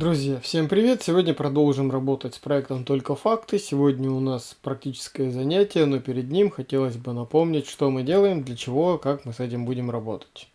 Друзья, всем привет! Сегодня продолжим работать с проектом «Только факты». Сегодня у нас практическое занятие, но перед ним хотелось бы напомнить, что мы делаем, для чего, как мы с этим будем работать.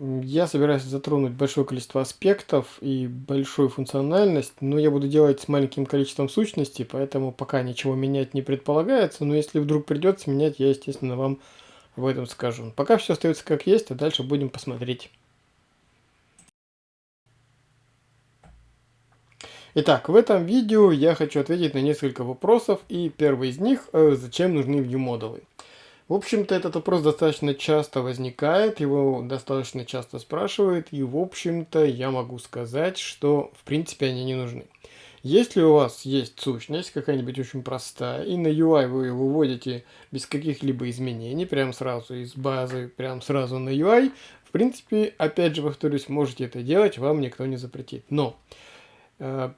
Я собираюсь затронуть большое количество аспектов и большую функциональность, но я буду делать с маленьким количеством сущностей, поэтому пока ничего менять не предполагается, но если вдруг придется менять, я, естественно, вам об этом скажу. Пока все остается как есть, а дальше будем посмотреть. Итак, в этом видео я хочу ответить на несколько вопросов, и первый из них, э, зачем нужны view-модулы. В общем-то, этот вопрос достаточно часто возникает, его достаточно часто спрашивают, и, в общем-то, я могу сказать, что, в принципе, они не нужны. Если у вас есть сущность, какая-нибудь очень простая, и на UI вы ее выводите без каких-либо изменений, прям сразу из базы, прям сразу на UI, в принципе, опять же, повторюсь, можете это делать, вам никто не запретит. Но э,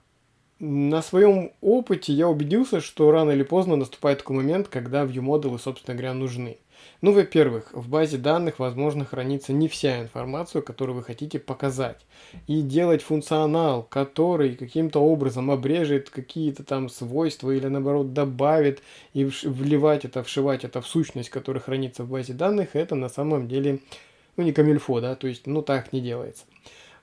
на своем опыте я убедился, что рано или поздно наступает такой момент, когда view-модулы, собственно говоря, нужны. Ну, во-первых, в базе данных, возможно, хранится не вся информация, которую вы хотите показать. И делать функционал, который каким-то образом обрежет какие-то там свойства или, наоборот, добавит и вливать это, вшивать это в сущность, которая хранится в базе данных, это на самом деле, ну, не камильфо, да, то есть, ну, так не делается.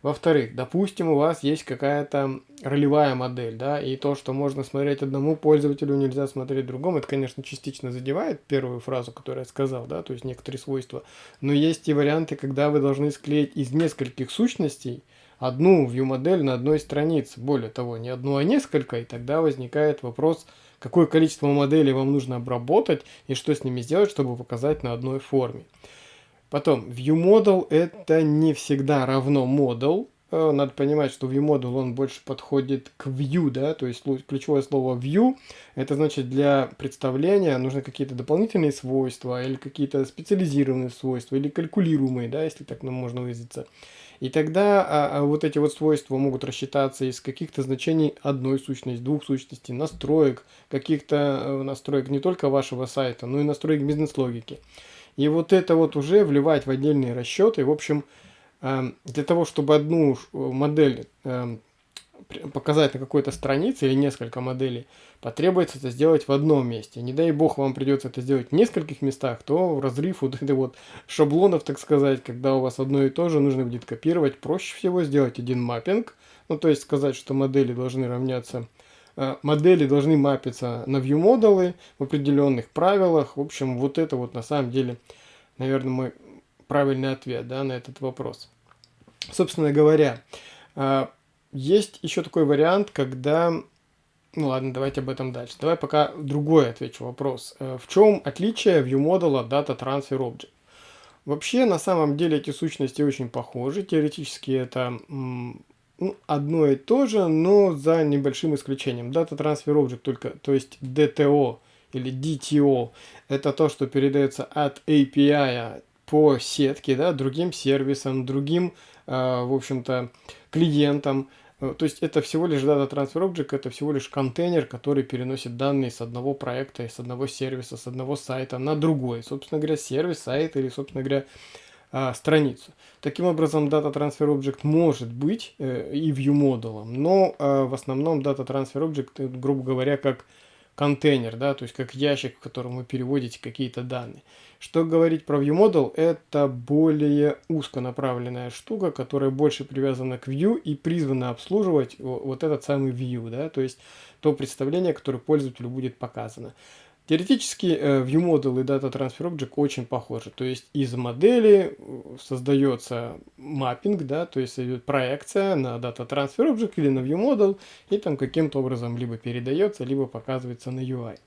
Во-вторых, допустим, у вас есть какая-то ролевая модель, да, и то, что можно смотреть одному пользователю, нельзя смотреть другому, это, конечно, частично задевает первую фразу, которую я сказал, да, то есть некоторые свойства. Но есть и варианты, когда вы должны склеить из нескольких сущностей одну view-модель на одной странице. Более того, не одну, а несколько, и тогда возникает вопрос, какое количество моделей вам нужно обработать и что с ними сделать, чтобы показать на одной форме. Потом, ViewModel это не всегда равно model. Э, надо понимать, что ViewModel он больше подходит к view, да, то есть ключевое слово view, это значит для представления нужны какие-то дополнительные свойства или какие-то специализированные свойства или калькулируемые, да, если так можно выразиться. И тогда а, а вот эти вот свойства могут рассчитаться из каких-то значений одной сущности, двух сущностей, настроек, каких-то э, настроек не только вашего сайта, но и настроек бизнес-логики. И вот это вот уже вливать в отдельные расчеты. В общем, эм, для того, чтобы одну э, модель эм, показать на какой-то странице или несколько моделей, потребуется это сделать в одном месте. Не дай бог вам придется это сделать в нескольких местах, то разрыв вот этой вот шаблонов, так сказать, когда у вас одно и то же нужно будет копировать, проще всего сделать один маппинг, ну то есть сказать, что модели должны равняться модели должны мапиться на view модулы в определенных правилах. В общем, вот это вот на самом деле, наверное, мой правильный ответ да, на этот вопрос. Собственно говоря, э, есть еще такой вариант, когда... Ну ладно, давайте об этом дальше. Давай пока другой отвечу вопрос. Э, в чем отличие view модула от Data Transfer Object? Вообще, на самом деле, эти сущности очень похожи. Теоретически это ну, одно и то же, но за небольшим исключением. Data Transfer Object только, то есть DTO или DTO, это то, что передается от API по сетке, да, другим сервисам, другим, э, в общем-то, клиентам. Э, то есть это всего лишь Data Transfer Object, это всего лишь контейнер, который переносит данные с одного проекта, с одного сервиса, с одного сайта на другой. Собственно говоря, сервис, сайт или, собственно говоря, а, страницу. Таким образом, Data Transfer Object может быть э, и view модулом, но э, в основном Data Transfer Object, э, грубо говоря, как контейнер, да, то есть как ящик, в котором вы переводите какие-то данные. Что говорить про view model, это более узконаправленная штука, которая больше привязана к view и призвана обслуживать вот этот самый view, да, то есть то представление, которое пользователю будет показано. Теоретически э, ViewModel и Data Transfer Object очень похожи. То есть из модели э, создается маппинг, да, то есть идет проекция на Data Transfer Object или на ViewModel, и там каким-то образом либо передается, либо показывается на UI.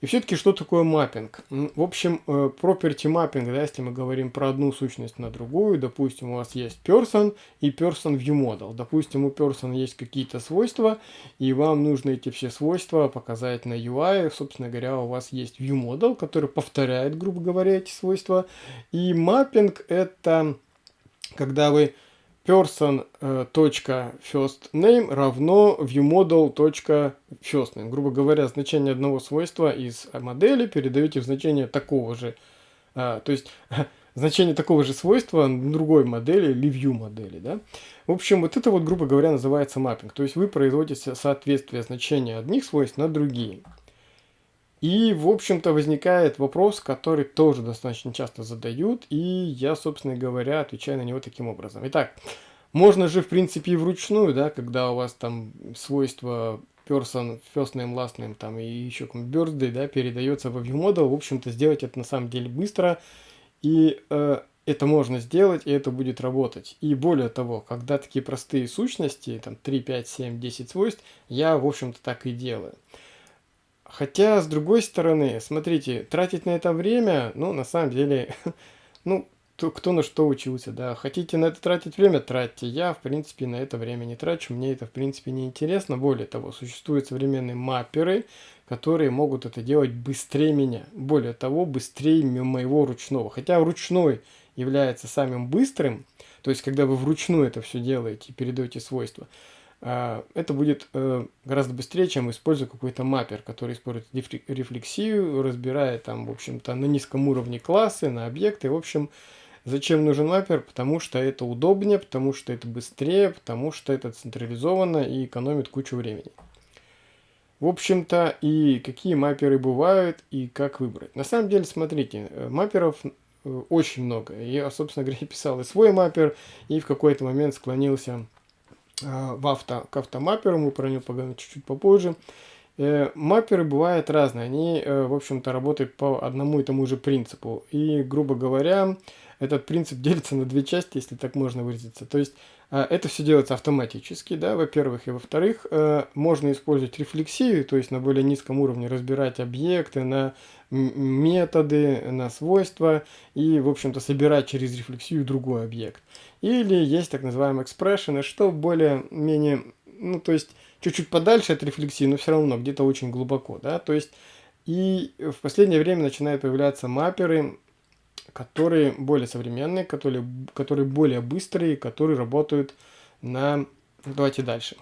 И все-таки что такое маппинг? В общем, э, property mapping, да, если мы говорим про одну сущность на другую, допустим, у вас есть person и person view model. Допустим, у person есть какие-то свойства, и вам нужно эти все свойства показать на UI. Собственно говоря, у вас есть view model, который повторяет, грубо говоря, эти свойства. И маппинг это когда вы person.firstname равно viewModel.firstname. Грубо говоря, значение одного свойства из модели передаете в значение такого же. А, то есть значение такого же свойства другой модели или view модели. Да? В общем, вот это вот, грубо говоря, называется маппинг. То есть вы производите соответствие значения одних свойств на другие. И, в общем-то, возникает вопрос, который тоже достаточно часто задают, и я, собственно говоря, отвечаю на него таким образом. Итак, можно же, в принципе, и вручную, да, когда у вас там свойства person, first name, last name, там, и еще birthday, да, передается во viewModel, в общем-то, сделать это на самом деле быстро, и э, это можно сделать, и это будет работать. И более того, когда такие простые сущности, там, 3, 5, 7, 10 свойств, я, в общем-то, так и делаю. Хотя, с другой стороны, смотрите, тратить на это время, ну, на самом деле, ну, кто, кто на что учился, да. Хотите на это тратить время, тратьте. Я, в принципе, на это время не трачу, мне это, в принципе, не интересно. Более того, существуют современные мапперы, которые могут это делать быстрее меня. Более того, быстрее моего ручного. Хотя ручной является самым быстрым, то есть, когда вы вручную это все делаете и передаете свойства, это будет э, гораздо быстрее, чем используя какой-то маппер, который использует рефлексию, разбирает там, в общем-то, на низком уровне классы, на объекты. В общем, зачем нужен маппер? Потому что это удобнее, потому что это быстрее, потому что это централизованно и экономит кучу времени. В общем-то, и какие мапперы бывают, и как выбрать. На самом деле, смотрите, э, мапперов э, очень много. Я, собственно говоря, писал и свой маппер, и в какой-то момент склонился в авто, к автомапперу, мы про него поговорим чуть-чуть попозже. Э, мапперы бывают разные, они, э, в общем-то, работают по одному и тому же принципу. И, грубо говоря, этот принцип делится на две части, если так можно выразиться. То есть это все делается автоматически, да, во-первых, и во-вторых, можно использовать рефлексию, то есть на более низком уровне разбирать объекты на методы, на свойства и, в общем-то, собирать через рефлексию другой объект. Или есть так называемые экспрессионы, что более-менее, ну, то есть, чуть-чуть подальше от рефлексии, но все равно где-то очень глубоко, да, то есть, и в последнее время начинают появляться мапперы, которые более современные, которые, которые более быстрые, которые работают на... Давайте дальше.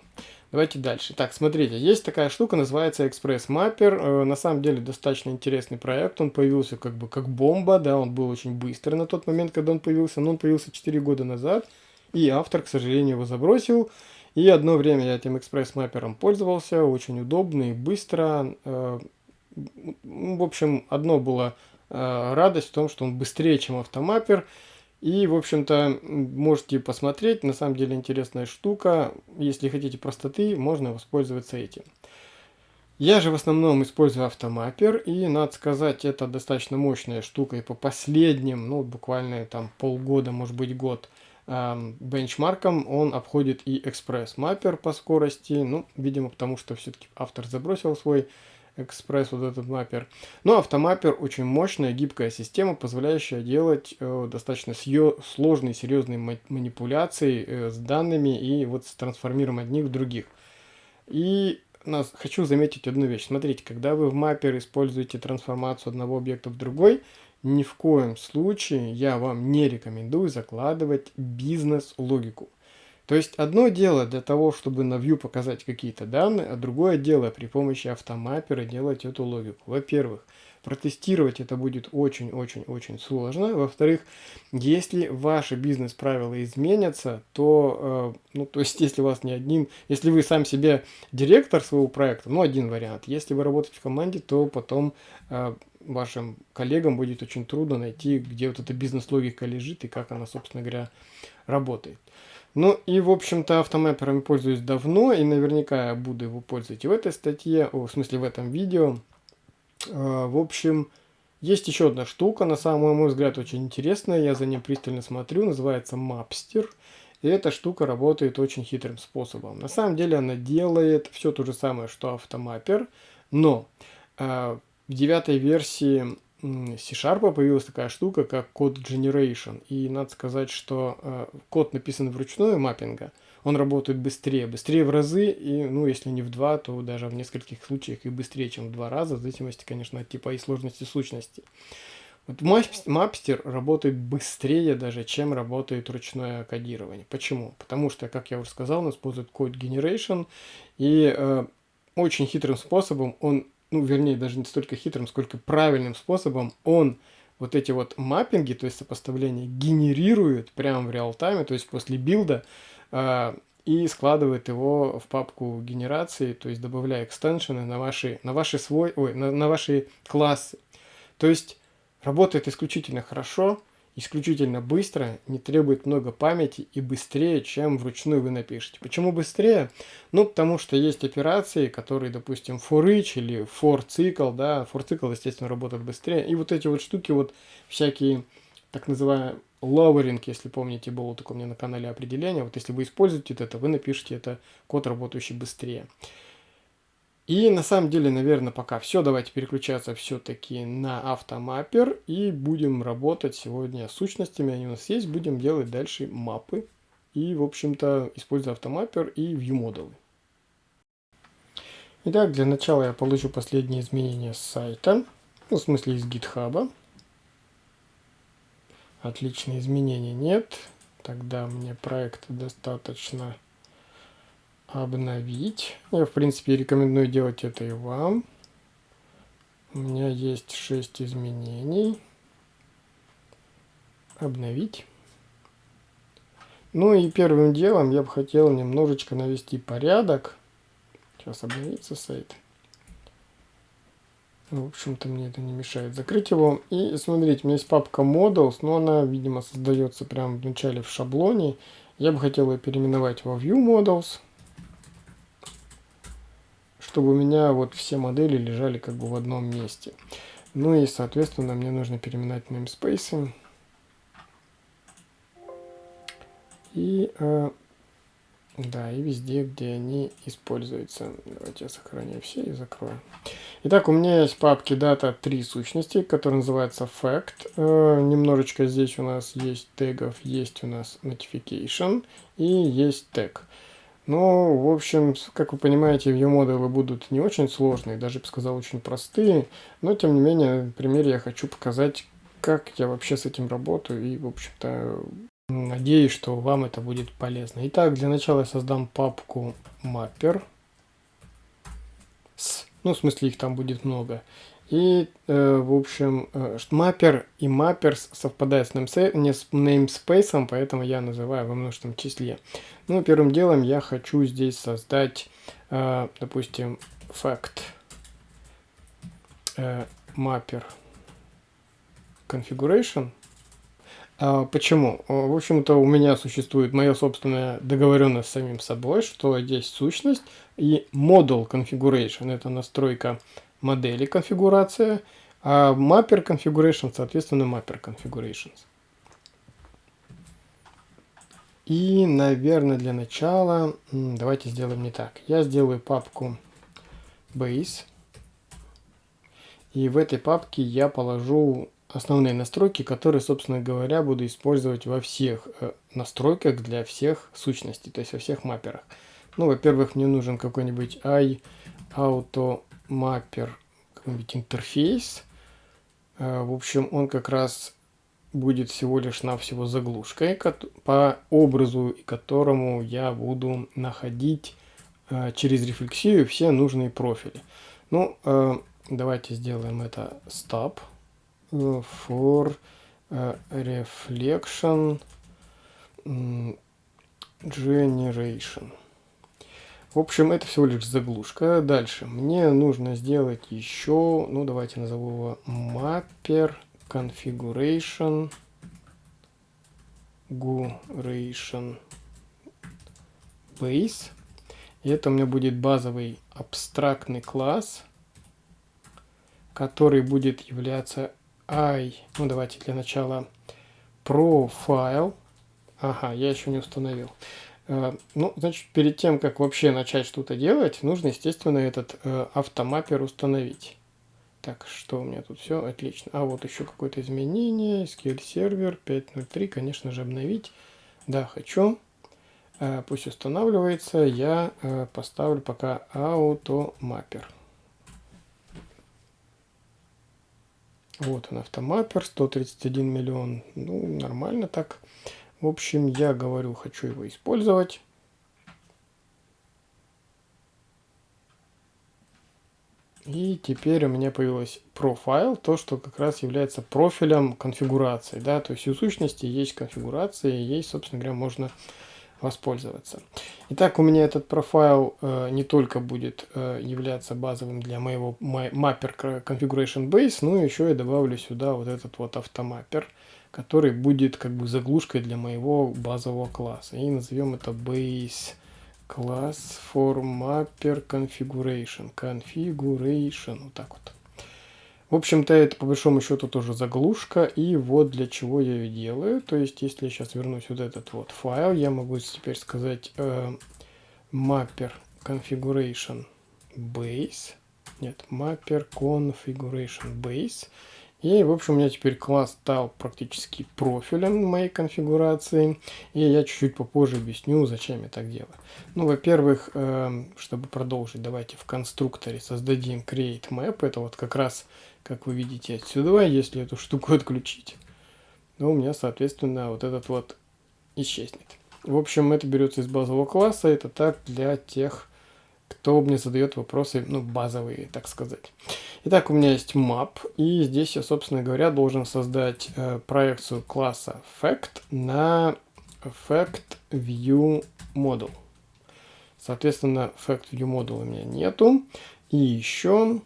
Давайте дальше. Так, смотрите, есть такая штука, называется Express Mapper. Э, на самом деле достаточно интересный проект. Он появился как бы как бомба, да, он был очень быстрый на тот момент, когда он появился, но он появился 4 года назад. И автор, к сожалению, его забросил. И одно время я этим Express Mapper пользовался, очень удобно и быстро. Э, в общем, одно было радость в том, что он быстрее, чем автомаппер. И, в общем-то, можете посмотреть, на самом деле интересная штука. Если хотите простоты, можно воспользоваться этим. Я же в основном использую автомаппер, и, надо сказать, это достаточно мощная штука. И по последним, ну, буквально там полгода, может быть, год, эм, бенчмаркам он обходит и экспресс-маппер по скорости. Ну, видимо, потому что все-таки автор забросил свой экспресс, вот этот маппер. Но автомаппер очень мощная, гибкая система, позволяющая делать э, достаточно сложные, серьезные манипуляции э, с данными и вот с трансформированием одних в других. И нас, хочу заметить одну вещь. Смотрите, когда вы в маппер используете трансформацию одного объекта в другой, ни в коем случае я вам не рекомендую закладывать бизнес-логику. То есть одно дело для того, чтобы на view показать какие-то данные, а другое дело при помощи автомаппера делать эту логику. Во-первых, протестировать это будет очень-очень-очень сложно. Во-вторых, если ваши бизнес-правила изменятся, то, э, ну, то есть, если у вас не один, если вы сам себе директор своего проекта, ну, один вариант. Если вы работаете в команде, то потом э, вашим коллегам будет очень трудно найти, где вот эта бизнес-логика лежит и как она, собственно говоря, работает. Ну и, в общем-то, автомапперами пользуюсь давно, и наверняка буду его пользовать и в этой статье, о, в смысле в этом видео. Э, в общем, есть еще одна штука, на самый мой взгляд очень интересная, я за ним пристально смотрю, называется Mapster. И эта штука работает очень хитрым способом. На самом деле она делает все то же самое, что автомаппер, но э, в девятой версии C-Sharp появилась такая штука, как код generation. И надо сказать, что э, код написан вручную маппинга, он работает быстрее, быстрее в разы, и, ну, если не в два, то даже в нескольких случаях и быстрее, чем в два раза, в зависимости, конечно, от типа и сложности сущности. Вот Mapster работает быстрее даже, чем работает ручное кодирование. Почему? Потому что, как я уже сказал, он использует Code Generation, и э, очень хитрым способом он, ну, вернее, даже не столько хитрым, сколько правильным способом он вот эти вот маппинги, то есть сопоставления, генерирует прямо в реал-тайме, то есть после билда, э, и складывает его в папку генерации, то есть добавляя экстеншены на ваши, на ваши свой, ой, на, на ваши классы. То есть Работает исключительно хорошо, исключительно быстро, не требует много памяти и быстрее, чем вручную вы напишете. Почему быстрее? Ну, потому что есть операции, которые, допустим, for each или for цикл, да, for цикл, естественно, работает быстрее. И вот эти вот штуки, вот всякие, так называемые lowering, если помните, было такое у меня на канале определение. Вот если вы используете это, вы напишите это код, работающий быстрее. И на самом деле, наверное, пока все. Давайте переключаться все-таки на автомаппер и будем работать сегодня с сущностями. Они у нас есть. Будем делать дальше мапы. И, в общем-то, используя автомаппер и ViewModel. Итак, для начала я получу последние изменения с сайта. Ну, в смысле, из GitHub. Отличные изменения нет. Тогда мне проект достаточно обновить. Я, в принципе, рекомендую делать это и вам. У меня есть 6 изменений. Обновить. Ну и первым делом я бы хотел немножечко навести порядок. Сейчас обновится сайт. В общем-то, мне это не мешает закрыть его. И смотрите, у меня есть папка Models, но она, видимо, создается прямо в начале в шаблоне. Я бы хотел ее переименовать во View Models чтобы у меня вот все модели лежали как бы в одном месте. Ну и, соответственно, мне нужно переминать namespace. И, э, да, и везде, где они используются. Давайте я сохраню все и закрою. Итак, у меня есть папке data три сущности, которые называются fact. Э, немножечко здесь у нас есть тегов, есть у нас notification и есть тег. Ну, в общем, как вы понимаете, view-модулы будут не очень сложные, даже, бы сказал, очень простые. Но, тем не менее, на примере я хочу показать, как я вообще с этим работаю. И, в общем-то, надеюсь, что вам это будет полезно. Итак, для начала я создам папку mapper. С, ну, в смысле, их там будет много. И, э, в общем, э, маппер и мапперс совпадают с, не с namespace, поэтому я называю во множественном числе. Ну, первым делом я хочу здесь создать, э, допустим, fact э, mapper configuration. А, почему? В общем-то, у меня существует моя собственная договоренность с самим собой, что есть сущность и model configuration. Это настройка модели конфигурация, а mapper configuration, соответственно, mapper configurations. И, наверное, для начала давайте сделаем не так. Я сделаю папку base. И в этой папке я положу основные настройки, которые, собственно говоря, буду использовать во всех э, настройках для всех сущностей, то есть во всех мапперах. Ну, во-первых, мне нужен какой-нибудь i auto mapper какой-нибудь интерфейс. Э, в общем, он как раз будет всего лишь навсего заглушкой по образу, которому я буду находить э, через рефлексию все нужные профили. Ну, э, давайте сделаем это stop for reflection generation. В общем, это всего лишь заглушка. Дальше. Мне нужно сделать еще, ну давайте назову его mapper configuration guration base. И это у меня будет базовый абстрактный класс, который будет являться i, ну давайте для начала profile. Ага, я еще не установил. Э, ну, значит, перед тем, как вообще начать что-то делать, нужно, естественно, этот э, автомаппер установить. Так, что у меня тут все отлично. А вот еще какое-то изменение. SQL сервер 5.03, конечно же, обновить. Да, хочу. Э, пусть устанавливается. Я поставлю пока автомаппер. Вот он автомаппер, 131 миллион. Ну, нормально так. В общем, я говорю, хочу его использовать. И теперь у меня появилось профайл, то, что как раз является профилем конфигурации. Да? То есть у сущности есть конфигурация, и ей, собственно говоря, можно воспользоваться. Итак, у меня этот профайл э, не только будет э, являться базовым для моего mapper configuration base, но еще я добавлю сюда вот этот вот автомаппер, который будет как бы заглушкой для моего базового класса. И назовем это base Class for Mapper Configuration. Configuration. Вот так вот. В общем-то, это по большому счету тоже заглушка. И вот для чего я ее делаю. То есть, если я сейчас вернусь вот этот вот файл, я могу теперь сказать э, Mapper Configuration Base. Нет, Mapper Configuration Base. И, в общем, у меня теперь класс стал практически профилем моей конфигурации. И я чуть-чуть попозже объясню, зачем я так делаю. Ну, во-первых, э, чтобы продолжить, давайте в конструкторе создадим create map. Это вот как раз, как вы видите отсюда, если эту штуку отключить, то у меня, соответственно, вот этот вот исчезнет. В общем, это берется из базового класса. Это так для тех, кто мне задает вопросы, ну, базовые, так сказать. Итак, у меня есть map, и здесь я, собственно говоря, должен создать э, проекцию класса fact на fact view model. Соответственно, fact view model у меня нету. И еще,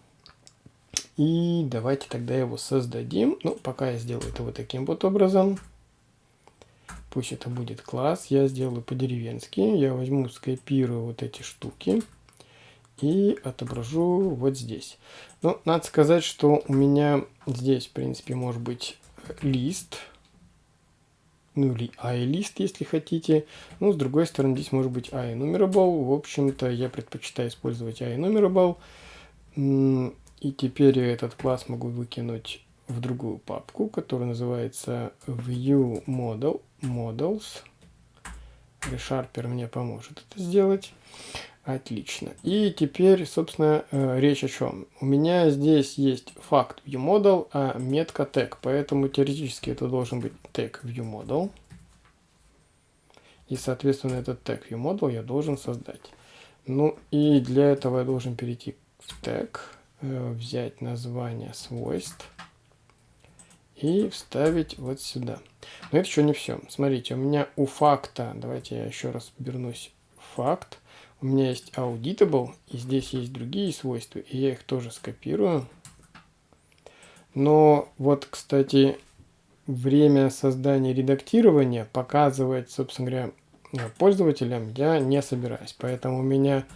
и давайте тогда его создадим. Ну, пока я сделаю это вот таким вот образом. Пусть это будет класс. Я сделаю по-деревенски. Я возьму, скопирую вот эти штуки и отображу вот здесь. Ну, надо сказать, что у меня здесь, в принципе, может быть лист, ну или i-лист, если хотите. Ну, с другой стороны, здесь может быть i-numerable. В общем-то, я предпочитаю использовать i-numerable. И теперь я этот класс могу выкинуть в другую папку, которая называется view model, models. ReSharper мне поможет это сделать. Отлично. И теперь, собственно, э, речь о чем. У меня здесь есть факт viewModel, а метка tag, поэтому теоретически это должен быть tag viewModel. И, соответственно, этот tag viewModel я должен создать. Ну и для этого я должен перейти в tag, э, взять название свойств и вставить вот сюда. Но это еще не все. Смотрите, у меня у факта, давайте я еще раз вернусь в факт, у меня есть auditable, и здесь есть другие свойства, и я их тоже скопирую. Но вот, кстати, время создания редактирования показывать, собственно говоря, пользователям я не собираюсь. Поэтому у меня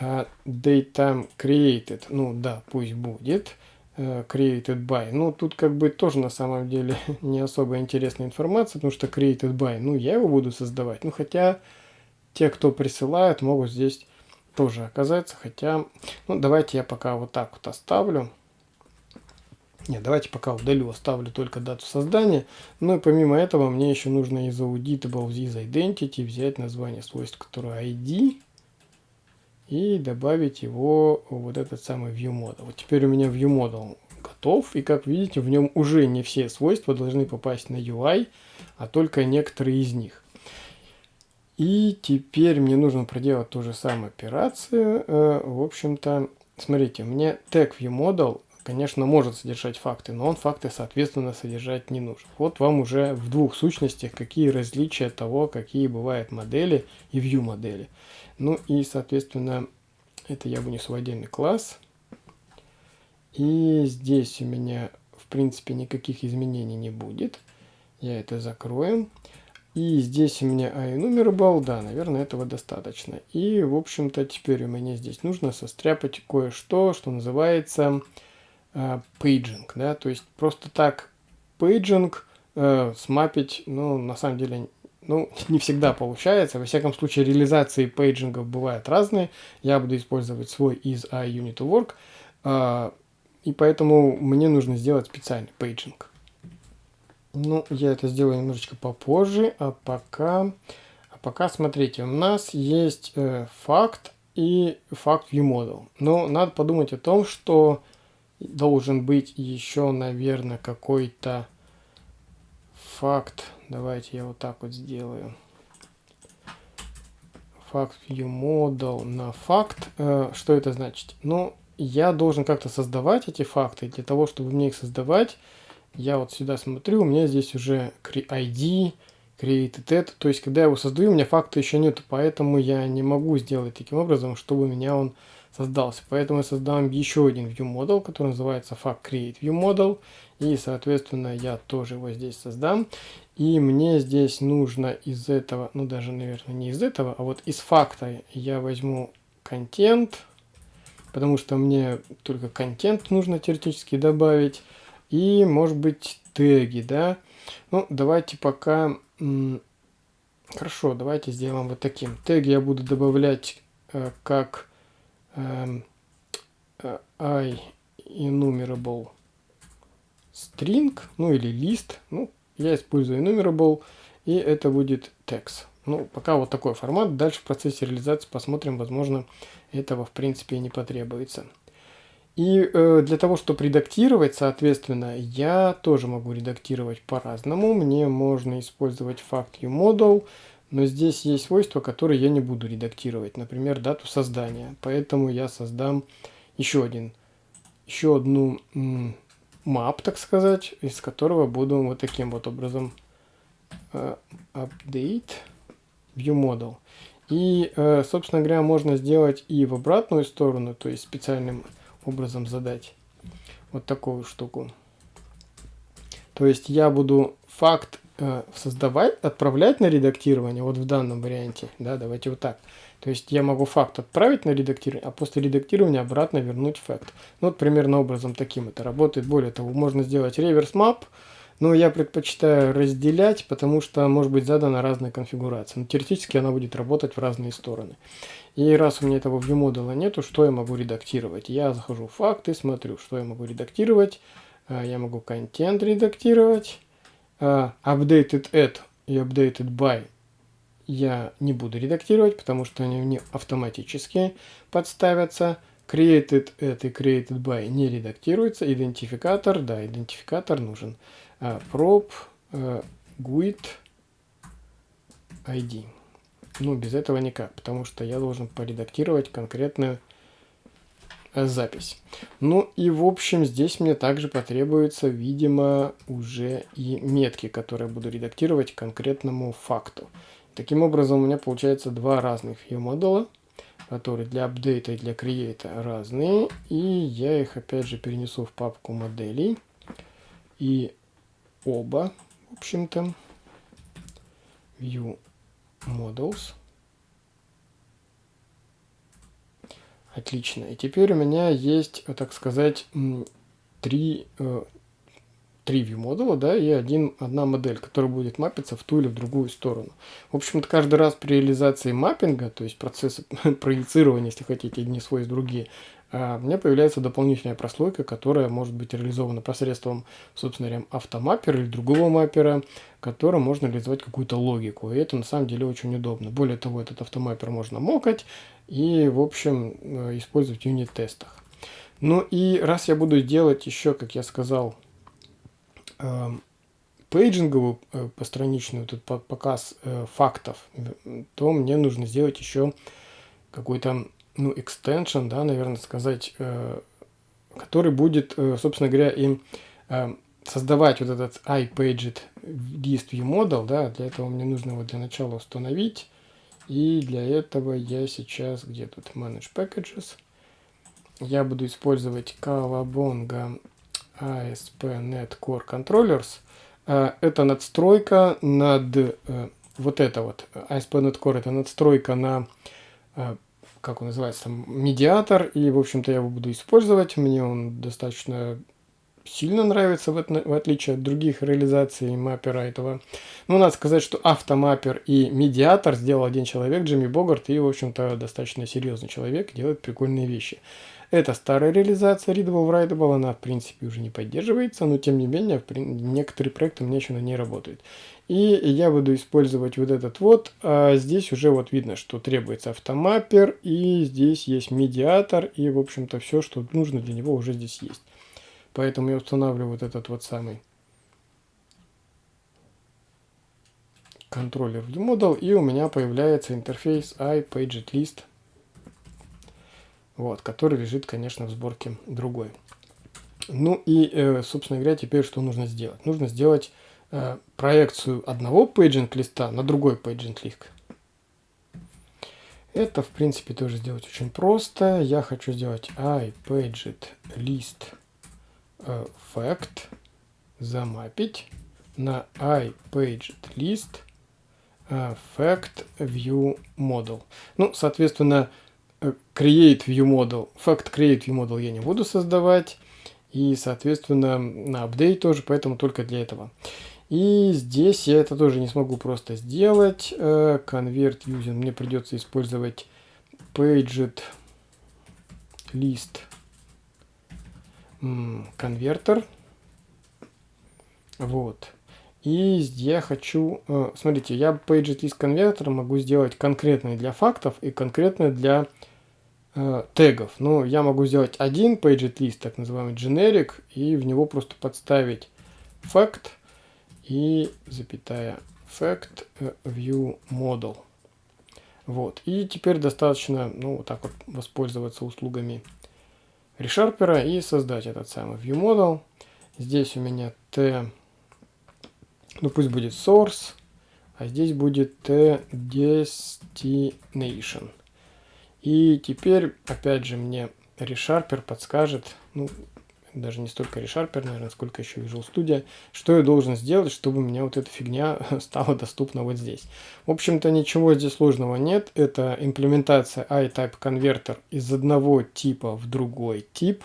uh, datetime created, ну да, пусть будет, uh, created by. Ну, тут как бы тоже на самом деле не особо интересная информация, потому что created by, ну, я его буду создавать. Ну, хотя те, кто присылают, могут здесь тоже оказаться. Хотя, ну, давайте я пока вот так вот оставлю. Нет, давайте пока удалю, оставлю только дату создания. Ну и помимо этого мне еще нужно из auditable, из identity взять название свойств, которое ID, и добавить его вот этот самый view model. Вот теперь у меня view model готов, и как видите, в нем уже не все свойства должны попасть на UI, а только некоторые из них. И теперь мне нужно проделать ту же самую операцию. Э, в общем-то, смотрите, мне тег viewModel, конечно, может содержать факты, но он факты, соответственно, содержать не нужен. Вот вам уже в двух сущностях какие различия того, какие бывают модели и view модели. Ну и, соответственно, это я вынесу в отдельный класс. И здесь у меня, в принципе, никаких изменений не будет. Я это закрою. И здесь у меня iNumerable, да, наверное, этого достаточно. И, в общем-то, теперь у меня здесь нужно состряпать кое-что, что называется э, paging, да, то есть просто так paging э, смапить, ну, на самом деле, ну, не всегда получается. Во всяком случае, реализации пейджингов бывают разные. Я буду использовать свой из iUnit э, и поэтому мне нужно сделать специальный paging. Ну, я это сделаю немножечко попозже, а пока, а пока смотрите, у нас есть э, факт и Fact ViewModel. Но надо подумать о том, что должен быть еще, наверное, какой-то факт. Давайте я вот так вот сделаю. Факт viewModel на факт. Э, что это значит? Ну, я должен как-то создавать эти факты. Для того, чтобы мне их создавать, я вот сюда смотрю, у меня здесь уже ID, created это. То есть, когда я его создаю, у меня факта еще нет, поэтому я не могу сделать таким образом, чтобы у меня он создался. Поэтому я создам еще один viewModel, который называется fact create viewModel. И, соответственно, я тоже его здесь создам. И мне здесь нужно из этого, ну даже, наверное, не из этого, а вот из факта я возьму контент, потому что мне только контент нужно теоретически добавить. И, может быть, теги, да. Ну, давайте пока... Хорошо, давайте сделаем вот таким. Теги я буду добавлять э, как э, э, i enumerable string, ну или list. Ну, я использую enumerable, и это будет text. Ну, пока вот такой формат. Дальше в процессе реализации посмотрим, возможно, этого в принципе не потребуется. И э, для того, чтобы редактировать, соответственно, я тоже могу редактировать по-разному. Мне можно использовать fact model, но здесь есть свойства, которые я не буду редактировать. Например, дату создания. Поэтому я создам еще один, еще одну map, так сказать, из которого буду вот таким вот образом э, update view model. И, э, собственно говоря, можно сделать и в обратную сторону, то есть специальным образом задать вот такую штуку. То есть я буду факт э, создавать, отправлять на редактирование, вот в данном варианте, да, давайте вот так. То есть я могу факт отправить на редактирование, а после редактирования обратно вернуть факт. Ну, вот примерно образом таким это работает. Более того, можно сделать реверс мап, но я предпочитаю разделять, потому что может быть задана разная конфигурация. Но теоретически она будет работать в разные стороны. И раз у меня этого viewModel нету, что я могу редактировать? Я захожу в факты, смотрю, что я могу редактировать. А, я могу контент редактировать. А, updated at и updated by я не буду редактировать, потому что они мне автоматически подставятся. Created at и created by не редактируется. Идентификатор, да, идентификатор нужен. А, prop, uh, GUID, ID. Ну, без этого никак, потому что я должен поредактировать конкретную э, запись. Ну и в общем здесь мне также потребуется, видимо, уже и метки, которые буду редактировать конкретному факту. Таким образом у меня получается два разных view модула, которые для апдейта и для креата разные. И я их опять же перенесу в папку моделей. И оба, в общем-то, view models. Отлично. И теперь у меня есть, так сказать, три, э, три view модуля, да, и один, одна модель, которая будет мапиться в ту или в другую сторону. В общем-то, каждый раз при реализации маппинга, то есть процесса проецирования, если хотите, одни свойств другие, у меня появляется дополнительная прослойка, которая может быть реализована посредством, собственно говоря, автомаппера или другого маппера, которым можно реализовать какую-то логику. И это на самом деле очень удобно. Более того, этот автомаппер можно мокать и, в общем, э, использовать в юнит-тестах. Ну и раз я буду делать еще, как я сказал, эм, пейджинговую э, постраничную этот показ э, фактов, то мне нужно сделать еще какой-то ну, extension, да, наверное, сказать, э, который будет, э, собственно говоря, им э, создавать вот этот iPaget list view model, да, для этого мне нужно его для начала установить, и для этого я сейчас, где тут? Manage Packages, я буду использовать Kawabonga ASP.NET Core Controllers. Это надстройка над, вот это вот, ASP.NET Core, это надстройка на как он называется, там, медиатор, и, в общем-то, я его буду использовать. Мне он достаточно сильно нравится, в, отличие от других реализаций маппера этого. Ну, надо сказать, что автомаппер и медиатор сделал один человек, Джимми Богарт, и, в общем-то, достаточно серьезный человек, делает прикольные вещи. Это старая реализация Readable Writable, она, в принципе, уже не поддерживается, но, тем не менее, некоторые проекты у меня еще на ней работают. И я буду использовать вот этот вот. А здесь уже вот видно, что требуется автомаппер. И здесь есть медиатор. И, в общем-то, все, что нужно для него уже здесь есть. Поэтому я устанавливаю вот этот вот самый контроллер ViewModel, и у меня появляется интерфейс IPagedList, вот, который лежит, конечно, в сборке другой. Ну и, э, собственно говоря, теперь что нужно сделать? Нужно сделать э, проекцию одного paging листа на другой paging list. Это, в принципе, тоже сделать очень просто. Я хочу сделать IPagedList э, замапить на model. Ну, соответственно, create view model, fact create view model я не буду создавать. И, соответственно, на апдейт тоже, поэтому только для этого. И здесь я это тоже не смогу просто сделать. Э, convert using. Мне придется использовать paged list конвертер. Вот. И я хочу, э, смотрите, я paged list конвертер могу сделать конкретный для фактов и конкретный для э, тегов. Ну, я могу сделать один paget list, так называемый generic, и в него просто подставить fact и запятая fact э, view model. Вот. И теперь достаточно, ну, вот так вот воспользоваться услугами ReSharper и создать этот самый view model. Здесь у меня t, ну пусть будет source, а здесь будет t destination. И теперь, опять же, мне ReSharper подскажет, ну, даже не столько ReSharper, наверное, сколько еще Visual Studio, что я должен сделать, чтобы у меня вот эта фигня стала доступна вот здесь. В общем-то, ничего здесь сложного нет. Это имплементация iType конвертер из одного типа в другой тип.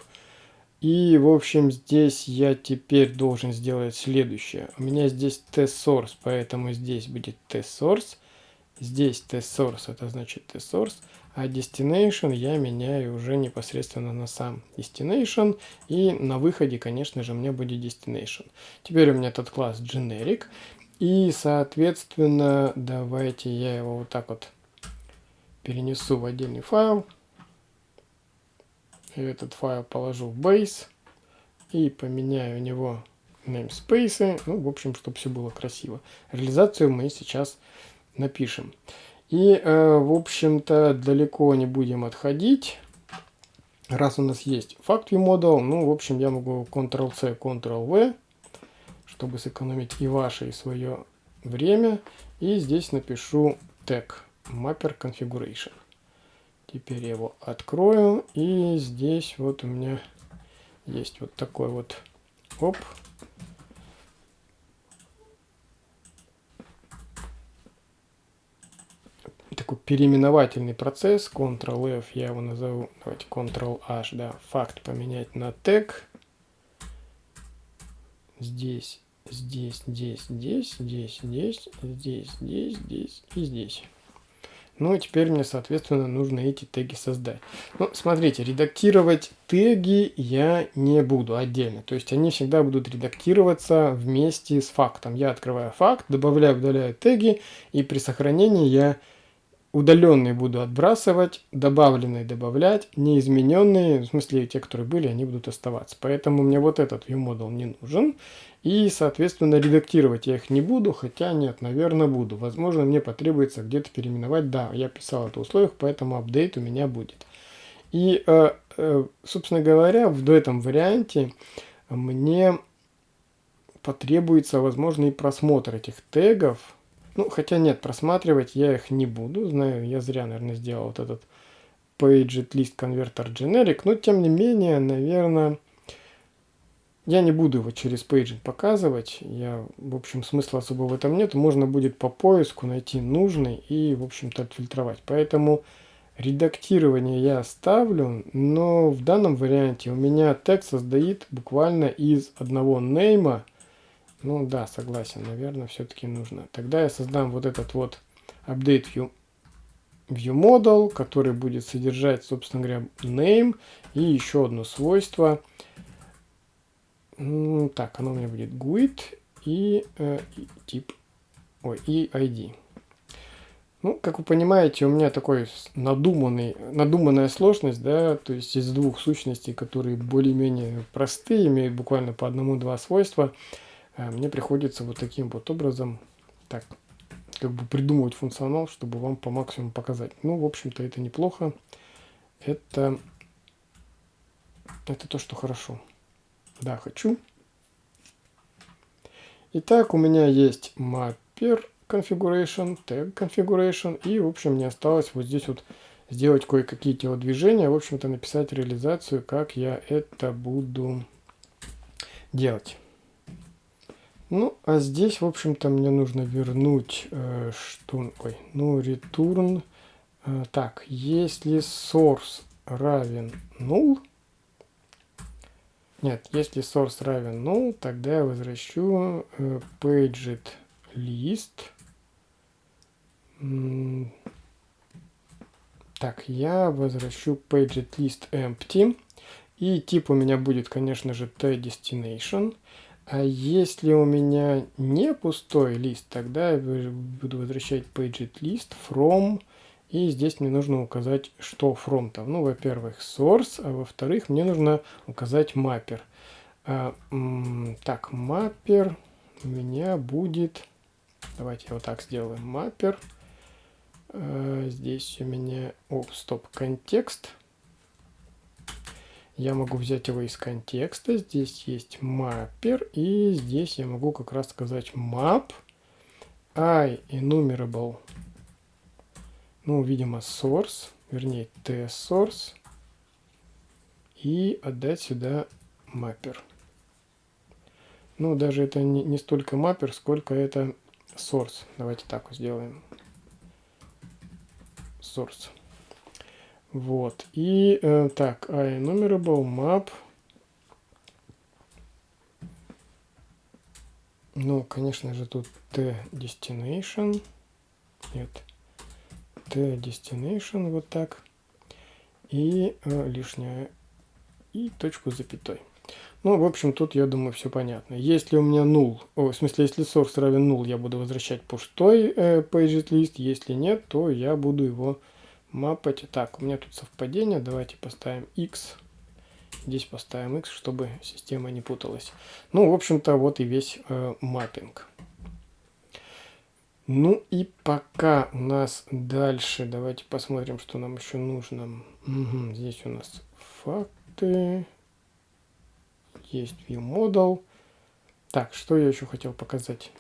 И, в общем, здесь я теперь должен сделать следующее. У меня здесь test-source, поэтому здесь будет test-source. Здесь test-source, это значит test-source. А destination я меняю уже непосредственно на сам destination. И на выходе, конечно же, мне будет destination. Теперь у меня этот класс generic. И, соответственно, давайте я его вот так вот перенесу в отдельный файл. Этот файл положу в base. И поменяю у него namespace. Ну, в общем, чтобы все было красиво. Реализацию мы сейчас напишем. И, э, в общем-то, далеко не будем отходить. Раз у нас есть fact view model, ну, в общем, я могу Ctrl-C, Ctrl-V, чтобы сэкономить и ваше, и свое время. И здесь напишу tag mapper configuration. Теперь я его открою. И здесь вот у меня есть вот такой вот оп, такой переименовательный процесс. Ctrl-F, я его назову, давайте Ctrl-H, да, факт поменять на тег. Здесь, здесь, здесь, здесь, здесь, здесь, здесь, здесь, здесь и здесь. Ну, и теперь мне, соответственно, нужно эти теги создать. Ну, смотрите, редактировать теги я не буду отдельно. То есть они всегда будут редактироваться вместе с фактом. Я открываю факт, добавляю, удаляю теги, и при сохранении я удаленные буду отбрасывать, добавленные добавлять, неизмененные, в смысле те, которые были, они будут оставаться. Поэтому мне вот этот viewModel не нужен. И, соответственно, редактировать я их не буду, хотя нет, наверное, буду. Возможно, мне потребуется где-то переименовать. Да, я писал это в условиях, поэтому апдейт у меня будет. И, э, э, собственно говоря, в этом варианте мне потребуется, возможно, и просмотр этих тегов, ну, хотя нет, просматривать я их не буду. Знаю, я зря, наверное, сделал вот этот paged list converter generic. Но, тем не менее, наверное, я не буду его через paged показывать. Я, в общем, смысла особо в этом нет. Можно будет по поиску найти нужный и, в общем-то, отфильтровать. Поэтому редактирование я оставлю, но в данном варианте у меня текст создает буквально из одного нейма, ну да, согласен, наверное, все-таки нужно. Тогда я создам вот этот вот update view, view model, который будет содержать, собственно говоря, name и еще одно свойство. Так, оно у меня будет GUID и, э, и тип, ой, и ID. Ну, как вы понимаете, у меня такой надуманный, надуманная сложность, да, то есть из двух сущностей, которые более-менее простые, имеют буквально по одному-два свойства, мне приходится вот таким вот образом, так, как бы придумывать функционал, чтобы вам по максимуму показать. Ну, в общем-то, это неплохо. Это, это то, что хорошо. Да, хочу. Итак, у меня есть mapper configuration, tag configuration. И, в общем, мне осталось вот здесь вот сделать кое-какие телодвижения. В общем-то, написать реализацию, как я это буду делать. Ну, а здесь, в общем-то, мне нужно вернуть, э, что, ой, ну, return, э, так, если source равен null, нет, если source равен null, тогда я возвращу э, paged list, так, я возвращу paged list empty, и тип у меня будет, конечно же, t-destination, а если у меня не пустой лист, тогда я буду возвращать paged list from, и здесь мне нужно указать, что from там. Ну, во-первых, source, а во-вторых, мне нужно указать mapper. А, так, mapper у меня будет, давайте я вот так сделаю, mapper. А, здесь у меня, о, стоп, контекст. Я могу взять его из контекста. Здесь есть маппер. И здесь я могу как раз сказать map i enumerable. Ну, видимо, source. Вернее, t-source. И отдать сюда маппер. Ну, даже это не, не столько маппер, сколько это source. Давайте так сделаем. Source. Вот. И э, так, enumerable map. Ну, конечно же, тут t destination. Нет. t destination вот так. И э, лишняя. И точку запятой. Ну, в общем, тут, я думаю, все понятно. Если у меня null, о, в смысле, если source равен null, я буду возвращать пустой э, paged list. Если нет, то я буду его мапать. Так, у меня тут совпадение. Давайте поставим x. Здесь поставим x, чтобы система не путалась. Ну, в общем-то, вот и весь э, маппинг. Ну и пока у нас дальше, давайте посмотрим, что нам еще нужно. Угу, здесь у нас факты, есть ViewModel. Так, что я еще хотел показать?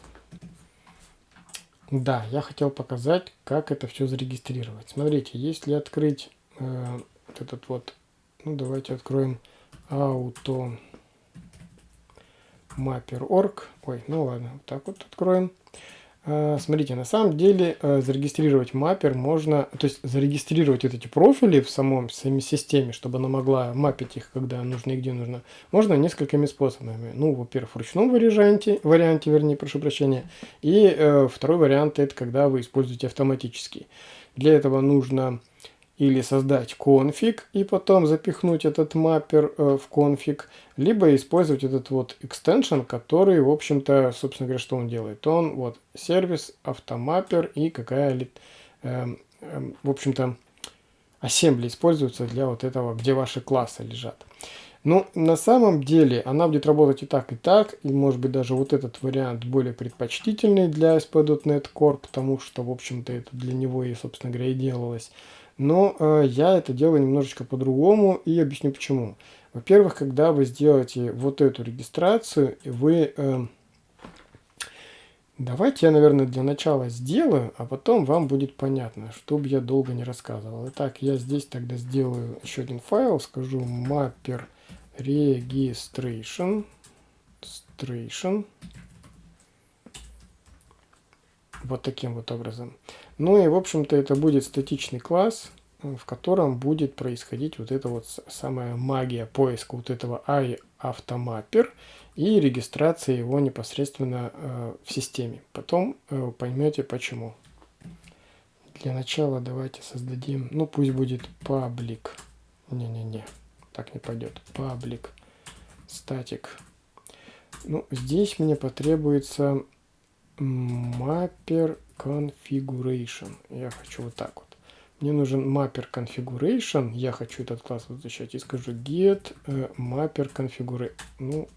Да, я хотел показать, как это все зарегистрировать. Смотрите, если открыть э, вот этот вот, ну давайте откроем auto mapper.org. Ой, ну ладно, вот так вот откроем. Э, смотрите, на самом деле э, зарегистрировать маппер можно, то есть зарегистрировать вот эти профили в самом самой системе, чтобы она могла мапить их, когда нужно и где нужно, можно несколькими способами. Ну, во-первых, в ручном варианте, варианте, вернее, прошу прощения, и э, второй вариант это когда вы используете автоматический. Для этого нужно или создать конфиг и потом запихнуть этот маппер э, в конфиг, либо использовать этот вот extension, который, в общем-то, собственно говоря, что он делает? Он вот сервис, автомаппер и какая, э, э, в общем-то, assembly используется для вот этого, где ваши классы лежат. Ну, на самом деле она будет работать и так, и так, и может быть даже вот этот вариант более предпочтительный для ASP.NET Core, потому что, в общем-то, это для него и, собственно говоря, и делалось. Но э, я это делаю немножечко по-другому и объясню почему. Во-первых, когда вы сделаете вот эту регистрацию, вы... Э, давайте я, наверное, для начала сделаю, а потом вам будет понятно, чтобы я долго не рассказывал. Итак, я здесь тогда сделаю еще один файл, скажу mapper registration. registration вот таким вот образом. Ну и, в общем-то, это будет статичный класс, э, в котором будет происходить вот эта вот самая магия поиска вот этого iAutoMapper и регистрация его непосредственно э, в системе. Потом э, поймете почему. Для начала давайте создадим, ну пусть будет public. Не-не-не, так не пойдет. Public static. Ну, здесь мне потребуется маппер configuration. Я хочу вот так вот. Мне нужен mapper configuration. Я хочу этот класс возвращать. И скажу get mapper configuration. Ну,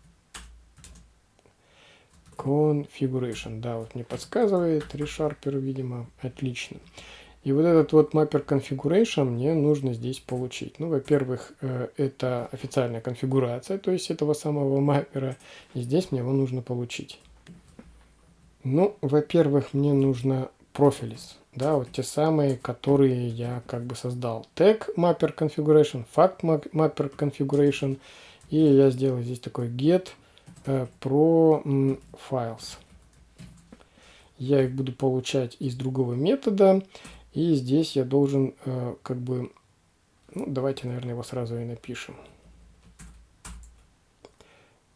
configuration. Да, вот мне подсказывает ReSharper, видимо. Отлично. И вот этот вот mapper configuration мне нужно здесь получить. Ну, во-первых, э, это официальная конфигурация, то есть этого самого маппера. И здесь мне его нужно получить. Ну, во-первых, мне нужно профилис. Да, вот те самые, которые я как бы создал. Tag mapper configuration, fact mapper configuration. И я сделаю здесь такой get э, pro files. Я их буду получать из другого метода. И здесь я должен э, как бы... Ну, давайте, наверное, его сразу и напишем.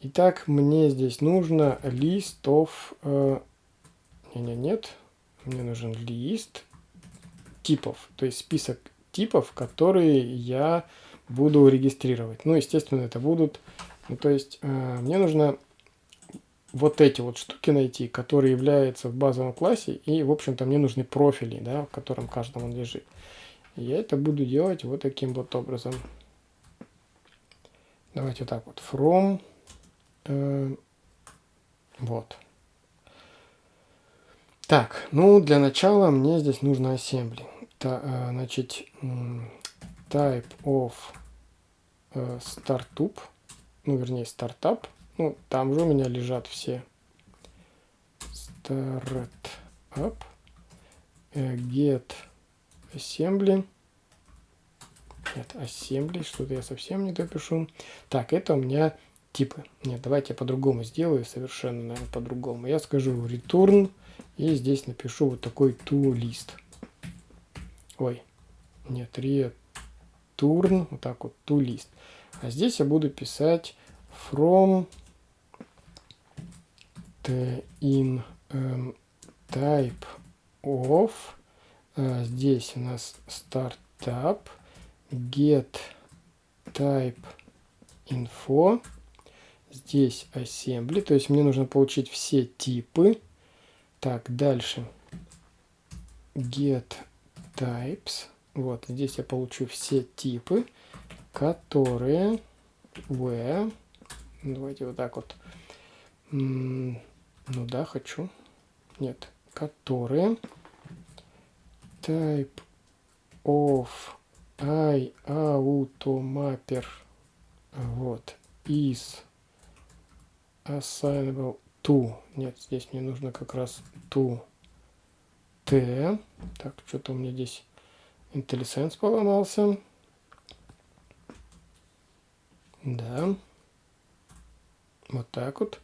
Итак, мне здесь нужно list of... Э, не, нет. Мне нужен лист типов. То есть список типов, которые я буду регистрировать. Ну, естественно, это будут... Ну, то есть э, мне нужно вот эти вот штуки найти, которые являются в базовом классе, и, в общем-то, мне нужны профили, да, в котором каждом он лежит. Я это буду делать вот таким вот образом. Давайте вот так вот. From. Э, вот. Так, ну, для начала мне здесь нужно assembly. Та, э, значит, type of э, startup, ну, вернее, стартап ну, там же у меня лежат все. Startup. Э, get assembly. Нет, assembly. Что-то я совсем не допишу. Так, это у меня типы. Нет, давайте я по-другому сделаю. Совершенно, наверное, по-другому. Я скажу return. И здесь напишу вот такой to list. Ой. Нет, return. Вот так вот, to list. А здесь я буду писать from in um, type of uh, здесь у нас startup get type info здесь assembly то есть мне нужно получить все типы так дальше get types вот здесь я получу все типы которые where давайте вот так вот ну да, хочу. Нет. Которые. Type of I automapper. Вот. Is assignable to. Нет, здесь мне нужно как раз to t. Так, что-то у меня здесь IntelliSense поломался. Да. Вот так вот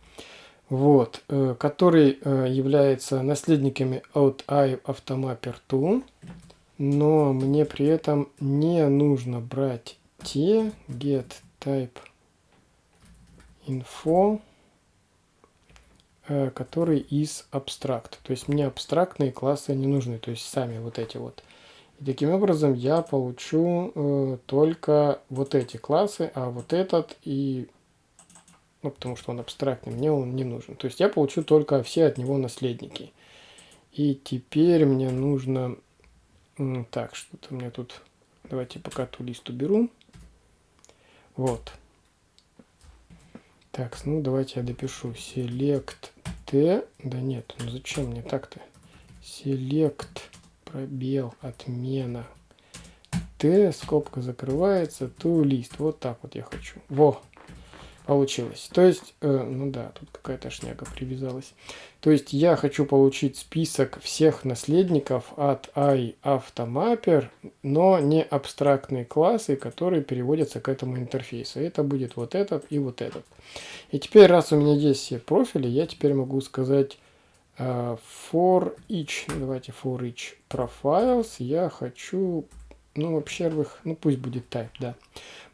вот, э, который э, является наследниками от i автомаппер 2, но мне при этом не нужно брать те get type info, который из абстракт. То есть мне абстрактные классы не нужны, то есть сами вот эти вот. И таким образом я получу э, только вот эти классы, а вот этот и ну, потому что он абстрактный, мне он не нужен. То есть я получу только все от него наследники. И теперь мне нужно... Так, что-то мне тут... Давайте пока ту лист уберу. Вот. Так, ну давайте я допишу. Select T. Да нет, ну зачем мне так-то? Select пробел отмена. T, скобка закрывается, ту лист. Вот так вот я хочу. Во, получилось. То есть, э, ну да, тут какая-то шняга привязалась. То есть я хочу получить список всех наследников от iAutoMapper, но не абстрактные классы, которые переводятся к этому интерфейсу. Это будет вот этот и вот этот. И теперь, раз у меня есть все профили, я теперь могу сказать э, for each, давайте for each profiles, я хочу, ну, во-первых, ну пусть будет type, да.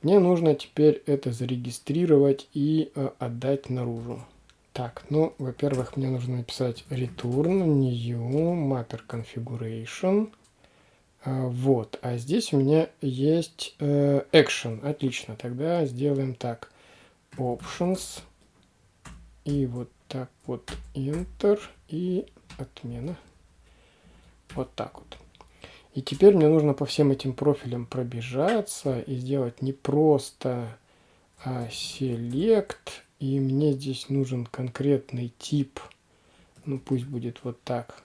Мне нужно теперь это зарегистрировать и э, отдать наружу. Так, ну, во-первых, мне нужно написать return new mapper configuration. А, вот, а здесь у меня есть э, action. Отлично, тогда сделаем так. Options. И вот так вот enter и отмена. Вот так вот. И теперь мне нужно по всем этим профилям пробежаться и сделать не просто а select. И мне здесь нужен конкретный тип. Ну пусть будет вот так.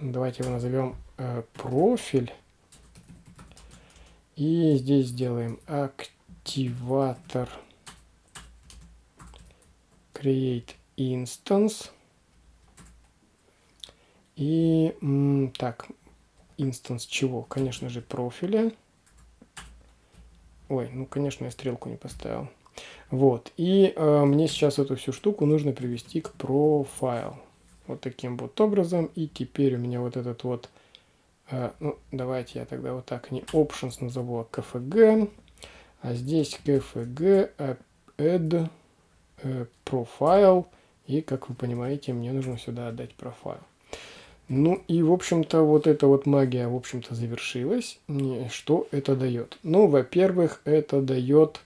Давайте его назовем э, профиль. И здесь сделаем активатор create instance. И так, инстанс чего? Конечно же, профиля. Ой, ну, конечно, я стрелку не поставил. Вот, и э, мне сейчас эту всю штуку нужно привести к профайл. Вот таким вот образом. И теперь у меня вот этот вот, э, ну, давайте я тогда вот так не options назову, а kfg. А здесь kfg add э, profile. И, как вы понимаете, мне нужно сюда отдать профайл. Ну и, в общем-то, вот эта вот магия, в общем-то, завершилась. Что это дает? Ну, во-первых, это дает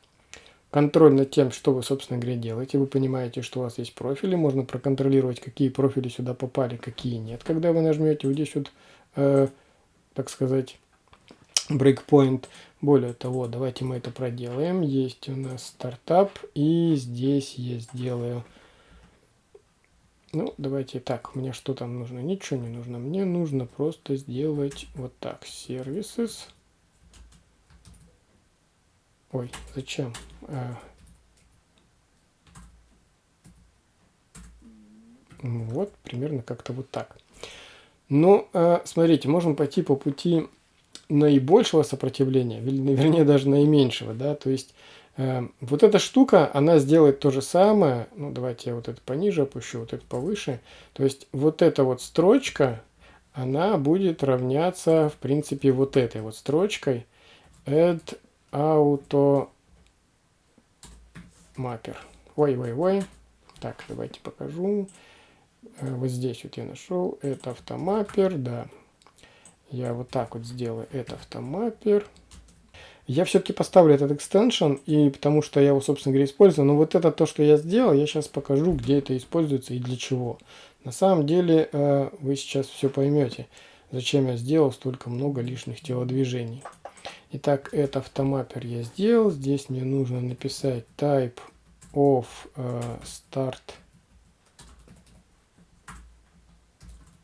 контроль над тем, что вы, собственно говоря, делаете. Вы понимаете, что у вас есть профили. Можно проконтролировать, какие профили сюда попали, какие нет. Когда вы нажмете вот здесь вот, э, так сказать, breakpoint. Более того, давайте мы это проделаем. Есть у нас стартап. И здесь я сделаю ну, давайте так, мне что там нужно? Ничего не нужно. Мне нужно просто сделать вот так. Services. Ой, зачем? А... Вот, примерно как-то вот так. Ну, а, смотрите, можем пойти по пути наибольшего сопротивления, вернее, даже наименьшего, да, то есть вот эта штука, она сделает то же самое. Ну, давайте я вот это пониже опущу, вот это повыше. То есть вот эта вот строчка, она будет равняться, в принципе, вот этой вот строчкой add auto mapper. Ой-ой-ой. Так, давайте покажу. Э, вот здесь вот я нашел. Это автомаппер, да. Я вот так вот сделаю. Это автомаппер. Я все-таки поставлю этот экстеншн, и потому что я его, собственно говоря, использую. Но вот это то, что я сделал, я сейчас покажу, где это используется и для чего. На самом деле, э, вы сейчас все поймете, зачем я сделал столько много лишних телодвижений. Итак, это автомаппер я сделал. Здесь мне нужно написать type of э, start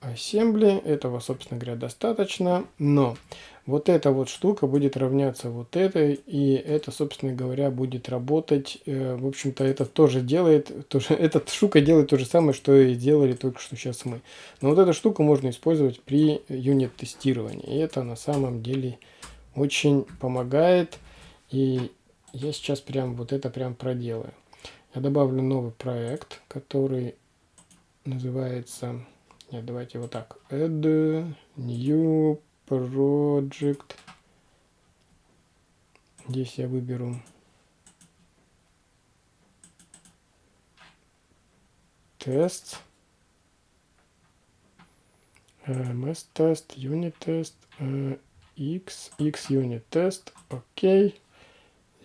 assembly. Этого, собственно говоря, достаточно. Но вот эта вот штука будет равняться вот этой, и это, собственно говоря, будет работать. Э, в общем-то, это тоже делает, тоже, эта штука делает то же самое, что и делали только что сейчас мы. Но вот эту штуку можно использовать при юнит-тестировании. И это на самом деле очень помогает. И я сейчас прям вот это прям проделаю. Я добавлю новый проект, который называется... Нет, давайте вот так. Add new Project. Здесь я выберу. Тест, MS тест, unit тест, X, X unit тест, окей.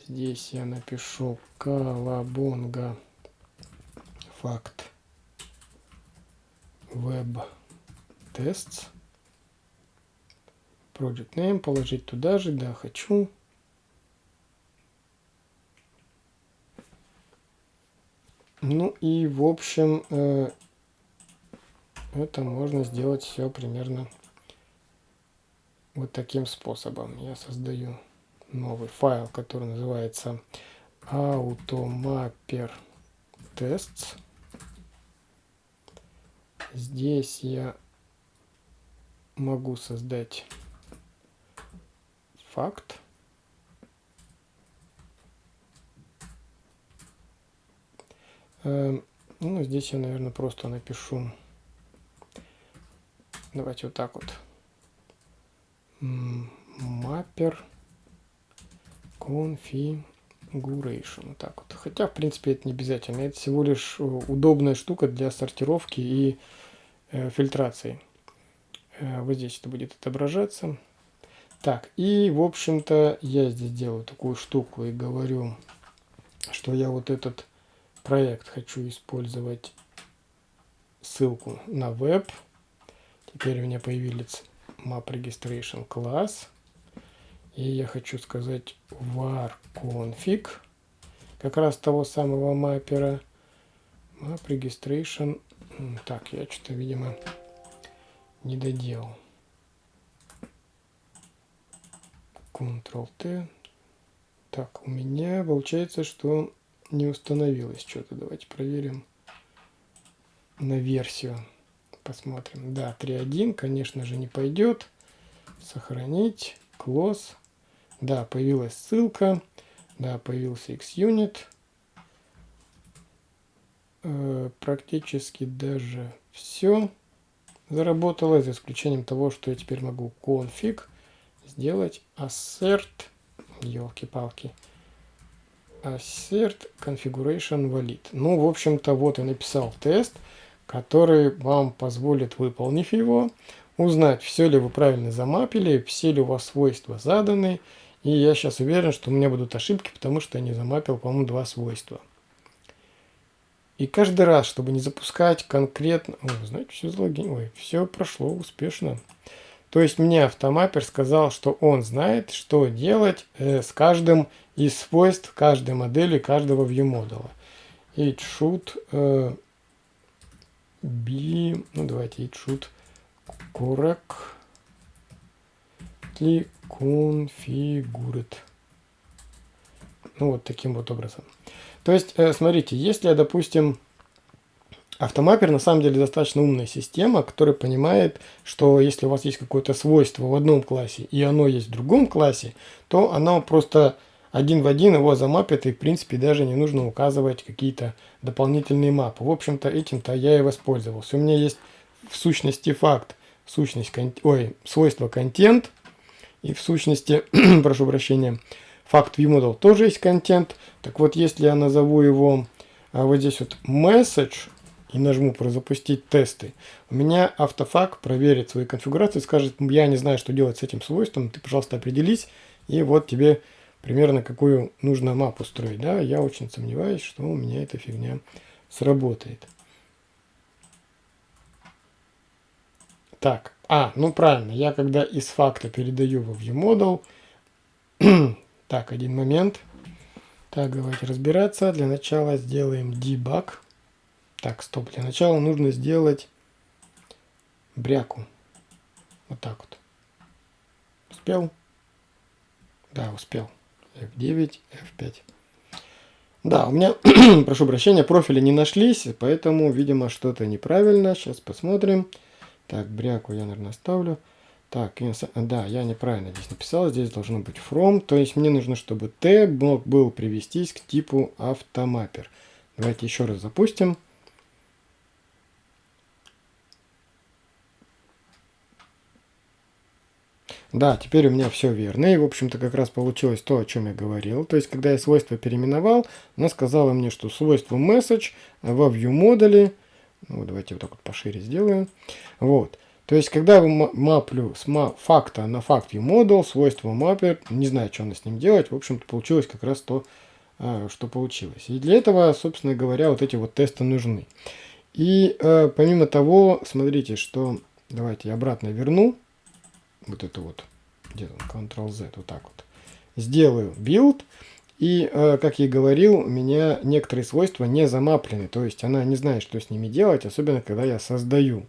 Здесь я напишу колобонга факт. Веб тест project name положить туда же, да, хочу. Ну и в общем, э, это можно сделать все примерно вот таким способом. Я создаю новый файл, который называется automapper tests. Здесь я могу создать факт. Эм, ну, здесь я, наверное, просто напишу. Давайте вот так вот. Маппер configuration. Вот так вот. Хотя, в принципе, это не обязательно. Это всего лишь э, удобная штука для сортировки и э, фильтрации. Э, вот здесь это будет отображаться. Так, и в общем-то я здесь делаю такую штуку и говорю, что я вот этот проект хочу использовать ссылку на веб. Теперь у меня появились map registration класс. И я хочу сказать var config, как раз того самого маппера. Map registration. Так, я что-то, видимо, не доделал. Ctrl-T. Так, у меня получается, что не установилось что-то. Давайте проверим на версию. Посмотрим. Да, 3.1, конечно же, не пойдет. Сохранить. Close. Да, появилась ссылка. Да, появился XUnit. Э, практически даже все заработало, за исключением того, что я теперь могу config сделать assert, елки-палки, assert configuration valid. Ну, в общем-то, вот я написал тест, который вам позволит, выполнив его, узнать, все ли вы правильно замапили, все ли у вас свойства заданы, и я сейчас уверен, что у меня будут ошибки, потому что я не замапил, по-моему, два свойства. И каждый раз, чтобы не запускать конкретно... Ой, знаете, все залогин... Ой, все прошло успешно. То есть мне автомаппер сказал, что он знает, что делать э, с каждым из свойств каждой модели, каждого viewModel. Should э, be... Ну, давайте should correct configured. Ну, вот таким вот образом. То есть, э, смотрите, если я, допустим, автомаппер на самом деле достаточно умная система, которая понимает, что если у вас есть какое-то свойство в одном классе и оно есть в другом классе, то оно просто один в один его замапит и в принципе даже не нужно указывать какие-то дополнительные мапы. В общем-то этим-то я и воспользовался. У меня есть в сущности факт, сущность, ой, свойство контент, и в сущности, прошу прощения, факт viewModel тоже есть контент. Так вот, если я назову его а, вот здесь вот message и нажму про запустить тесты, у меня автофак проверит свои конфигурации, скажет, я не знаю, что делать с этим свойством, ты, пожалуйста, определись, и вот тебе примерно какую нужно мапу строить. Да, я очень сомневаюсь, что у меня эта фигня сработает. Так, а, ну правильно, я когда из факта передаю во ViewModel, так, один момент. Так, давайте разбираться. Для начала сделаем debug. Так, стоп, для начала нужно сделать бряку. Вот так вот. Успел? Да, успел. F9, F5. Да, у меня, прошу прощения, профили не нашлись, поэтому, видимо, что-то неправильно. Сейчас посмотрим. Так, бряку я, наверное, оставлю. Так, да, я неправильно здесь написал. Здесь должно быть from. То есть мне нужно, чтобы t мог был привестись к типу автомаппер. Давайте еще раз запустим. Да, теперь у меня все верно. И, в общем-то, как раз получилось то, о чем я говорил. То есть, когда я свойство переименовал, она сказала мне, что свойство message во view модуле ну, давайте вот так вот пошире сделаем. Вот. То есть, когда я маплю с факта на факт модул, свойство маппер, не знаю, что она с ним делать, в общем-то, получилось как раз то, а, что получилось. И для этого, собственно говоря, вот эти вот тесты нужны. И э, помимо того, смотрите, что... Давайте я обратно верну. Вот это вот. Где там? Ctrl-Z. Вот так вот. Сделаю build. И, э, как я и говорил, у меня некоторые свойства не замаплены, то есть она не знает, что с ними делать, особенно когда я создаю.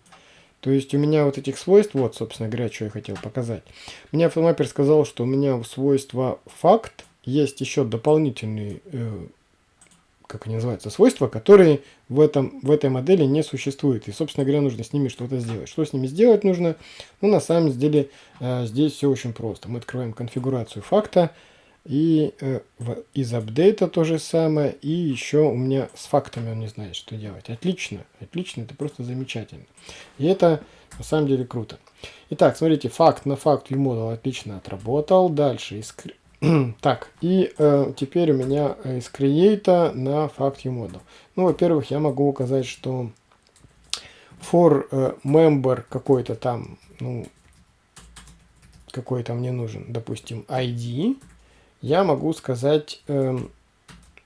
То есть у меня вот этих свойств, вот, собственно говоря, что я хотел показать. Мне автомаппер сказал, что у меня свойства факт есть еще дополнительные, э, как они называются, свойства, которые в, этом, в этой модели не существуют. И, собственно говоря, нужно с ними что-то сделать. Что с ними сделать нужно? Ну, на самом деле, э, здесь все очень просто. Мы открываем конфигурацию факта, и э, в, из апдейта то же самое. И еще у меня с фактами он не знает, что делать. Отлично, отлично, это просто замечательно. И это на самом деле круто. Итак, смотрите, факт на факт ViewModel отлично отработал. Дальше из... Так, и э, теперь у меня из Create на факт ViewModel. Ну, во-первых, я могу указать, что for э, member какой-то там, ну, какой-то мне нужен, допустим, ID я могу сказать, эм,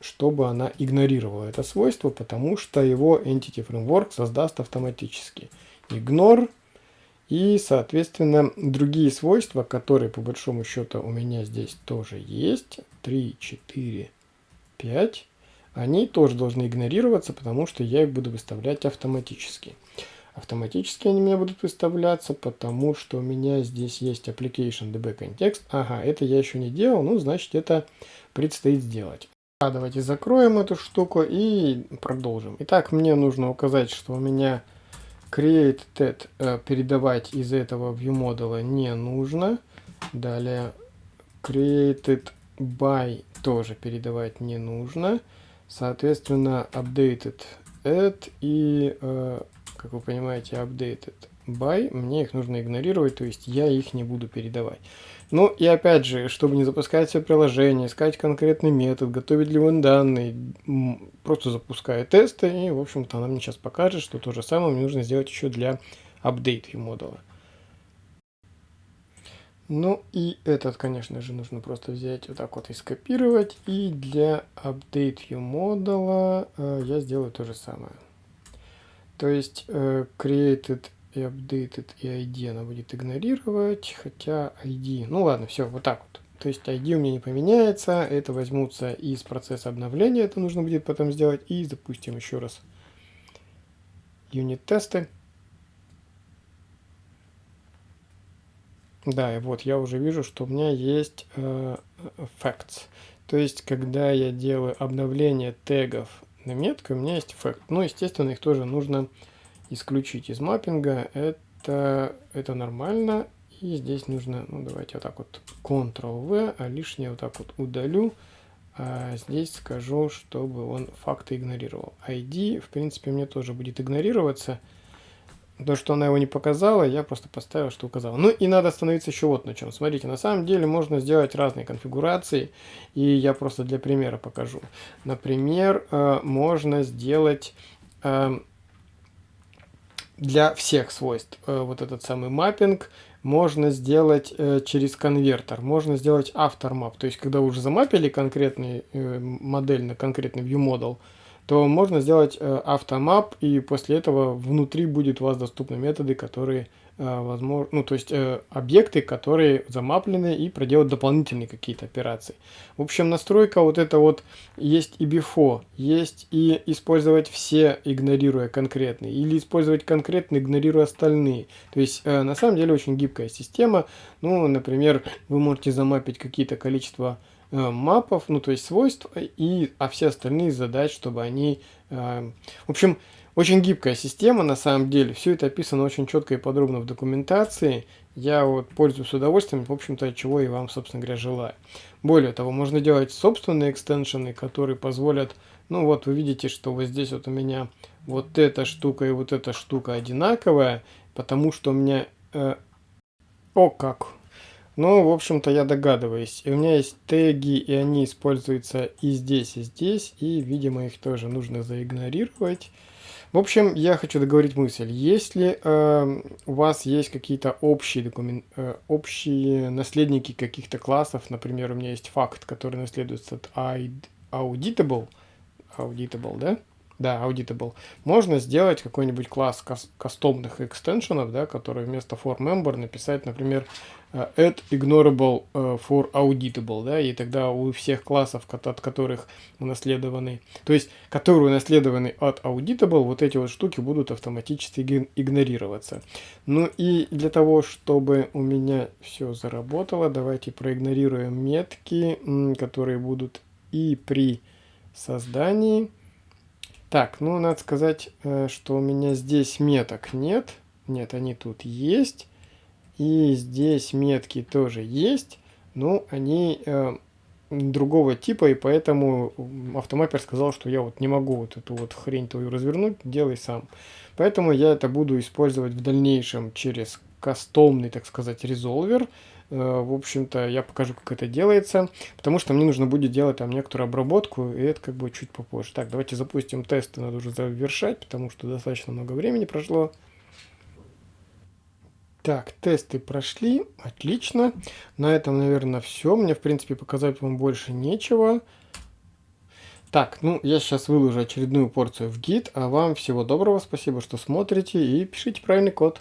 чтобы она игнорировала это свойство, потому что его Entity Framework создаст автоматически. Ignore. И, соответственно, другие свойства, которые по большому счету у меня здесь тоже есть, 3, 4, 5, они тоже должны игнорироваться, потому что я их буду выставлять автоматически. Автоматически они у меня будут выставляться, потому что у меня здесь есть application db context. Ага, это я еще не делал, ну, значит, это предстоит сделать. А, давайте закроем эту штуку и продолжим. Итак, мне нужно указать, что у меня created э, передавать из этого viewModel не нужно. Далее created by тоже передавать не нужно. Соответственно, updated add и, э, как вы понимаете, updated by, мне их нужно игнорировать, то есть я их не буду передавать. Ну и опять же, чтобы не запускать все приложение, искать конкретный метод, готовить ли он данные, просто запускаю тесты, и, в общем-то, она мне сейчас покажет, что то же самое мне нужно сделать еще для update модуля. Ну и этот, конечно же, нужно просто взять вот так вот и скопировать. И для update view модуля э, я сделаю то же самое. То есть э, created и updated и ID она будет игнорировать, хотя ID, ну ладно, все, вот так вот. То есть ID у меня не поменяется, это возьмутся из процесса обновления, это нужно будет потом сделать, и запустим еще раз юнит-тесты. Да, и вот я уже вижу, что у меня есть э, facts. То есть, когда я делаю обновление тегов на метку, у меня есть fact. Ну, естественно, их тоже нужно исключить из маппинга. Это, это нормально. И здесь нужно, ну, давайте вот так вот Ctrl-V, а лишнее вот так вот удалю. А здесь скажу, чтобы он факты игнорировал. ID, в принципе, мне тоже будет игнорироваться. То, что она его не показала, я просто поставил, что указала. Ну и надо остановиться еще вот на чем. Смотрите, на самом деле можно сделать разные конфигурации, и я просто для примера покажу. Например, э, можно сделать э, для всех свойств э, вот этот самый маппинг, можно сделать через конвертер, можно сделать aftermap. То есть, когда вы уже замапили конкретный модель на конкретный viewModel, то можно сделать э, автомап, и после этого внутри будет у вас доступны методы, которые э, возможно, ну, то есть э, объекты, которые замаплены и проделать дополнительные какие-то операции. В общем, настройка вот это вот есть и before, есть и использовать все, игнорируя конкретные, или использовать конкретно, игнорируя остальные. То есть, на самом деле, очень гибкая система. Ну, например, вы можете замапить какие-то количество Э, мапов, ну то есть свойств, и, а все остальные задать, чтобы они... Э, в общем, очень гибкая система на самом деле. Все это описано очень четко и подробно в документации. Я вот пользуюсь с удовольствием, в общем-то, чего и вам, собственно говоря, желаю. Более того, можно делать собственные экстеншены, которые позволят... Ну вот вы видите, что вот здесь вот у меня вот эта штука и вот эта штука одинаковая, потому что у меня... Э, о как! Ну, в общем-то, я догадываюсь. И у меня есть теги, и они используются и здесь, и здесь, и, видимо, их тоже нужно заигнорировать. В общем, я хочу договорить мысль. Если э, у вас есть какие-то общие, документ, э, общие наследники каких-то классов, например, у меня есть факт, который наследуется от auditable, auditable, да? Да, auditable. Можно сделать какой-нибудь класс кастомных экстеншенов, да, который вместо for member написать, например, э, add ignorable э, for auditable, да, и тогда у всех классов, от которых унаследованы, то есть, которые унаследованы от auditable, вот эти вот штуки будут автоматически игнорироваться. Ну и для того, чтобы у меня все заработало, давайте проигнорируем метки, которые будут и при создании, так, ну, надо сказать, э, что у меня здесь меток нет. Нет, они тут есть. И здесь метки тоже есть. Но они э, другого типа, и поэтому автомаппер сказал, что я вот не могу вот эту вот хрень твою развернуть, делай сам. Поэтому я это буду использовать в дальнейшем через кастомный, так сказать, резолвер. Э, в общем-то, я покажу, как это делается, потому что мне нужно будет делать там некоторую обработку, и это как бы чуть попозже. Так, давайте запустим тесты, надо уже завершать, потому что достаточно много времени прошло. Так, тесты прошли, отлично. На этом, наверное, все. Мне, в принципе, показать вам больше нечего. Так, ну, я сейчас выложу очередную порцию в гид, а вам всего доброго, спасибо, что смотрите, и пишите правильный код.